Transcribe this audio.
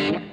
Bye.